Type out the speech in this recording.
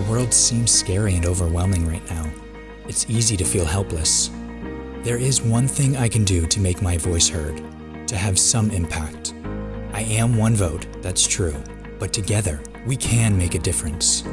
The world seems scary and overwhelming right now. It's easy to feel helpless. There is one thing I can do to make my voice heard, to have some impact. I am one vote, that's true, but together we can make a difference.